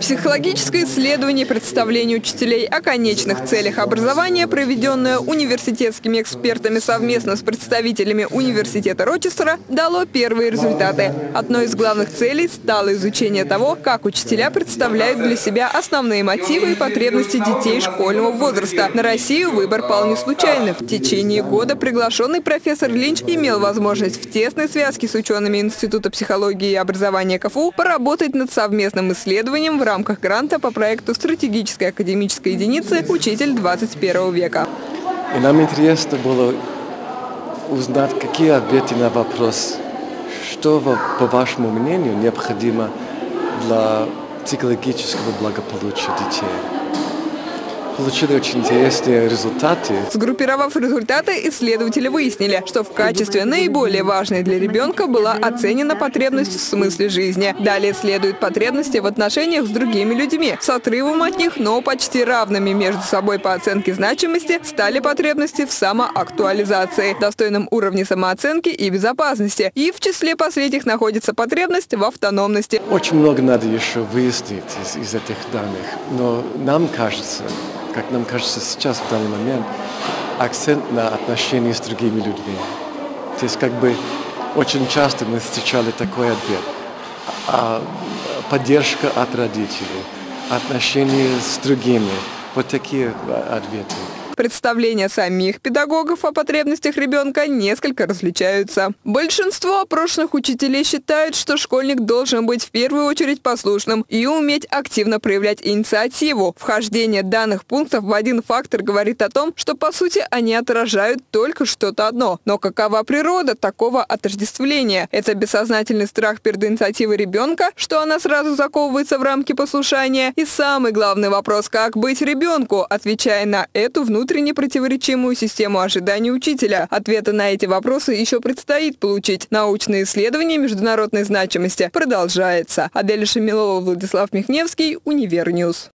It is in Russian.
Психологическое исследование представления учителей о конечных целях образования, проведенное университетскими экспертами совместно с представителями университета Рочестера, дало первые результаты. Одной из главных целей стало изучение того, как учителя представляют для себя основные мотивы и потребности детей школьного возраста. На Россию выбор пал не случайно. В течение года приглашенный профессор Линч имел возможность в тесной связке с учеными Института психологии и образования КФУ поработать над совместным исследованием в рамках гранта по проекту стратегической академической единицы «Учитель 21 века». И нам интересно было узнать, какие ответы на вопрос, что, по вашему мнению, необходимо для психологического благополучия детей получили очень интересные результаты. Сгруппировав результаты, исследователи выяснили, что в качестве наиболее важной для ребенка была оценена потребность в смысле жизни. Далее следуют потребности в отношениях с другими людьми. С отрывом от них, но почти равными между собой по оценке значимости, стали потребности в самоактуализации, достойном уровне самооценки и безопасности. И в числе последних находится потребность в автономности. Очень много надо еще выяснить из, из этих данных, но нам кажется, как нам кажется сейчас, в данный момент, акцент на отношения с другими людьми. То есть как бы очень часто мы встречали такой ответ. А поддержка от родителей, отношения с другими. Вот такие ответы. Представления самих педагогов о потребностях ребенка несколько различаются. Большинство опрошенных учителей считают, что школьник должен быть в первую очередь послушным и уметь активно проявлять инициативу. Вхождение данных пунктов в один фактор говорит о том, что по сути они отражают только что-то одно. Но какова природа такого отождествления? Это бессознательный страх перед инициативой ребенка, что она сразу заковывается в рамки послушания? И самый главный вопрос, как быть ребенку, отвечая на эту внутреннюю внутренне противоречимую систему ожиданий учителя. Ответы на эти вопросы еще предстоит получить. Научные исследования международной значимости продолжается. Адель Шамилова, Владислав Михневский, Univer News.